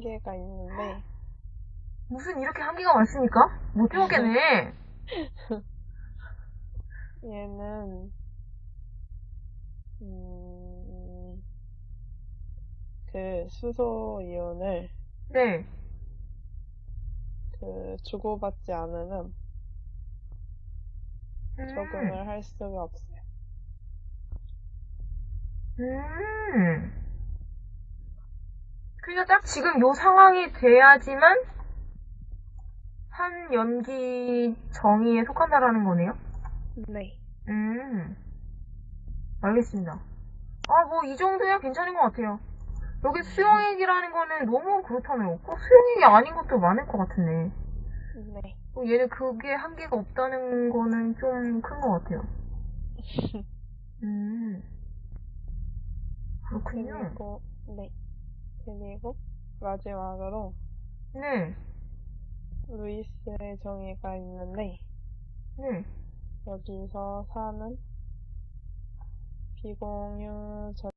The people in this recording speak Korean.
한계가 있는데, 무슨 이렇게 한계가 많습니까? 못 해먹겠네. 얘는, 음, 그 수소 이온을 네. 그 주고받지 않으면 음, 적응을 할 수가 없어요. 음. 그러니까 딱 지금 요 상황이 돼야지만 한 연기 정의에 속한다라는 거네요. 네. 음. 알겠습니다. 아, 뭐, 이 정도야 괜찮은 것 같아요. 여기 수영액이라는 거는 너무 그렇다네요. 꼭 수영액이 아닌 것도 많을 것 같은데. 네. 어, 얘는 그게 한계가 없다는 거는 좀 큰 것 같아요. 음. 그렇군요. 그리고, 네. 그리고 마지막으로 네. 루이스의 정의가 있는데, 네. 여기서 4는 비공유 전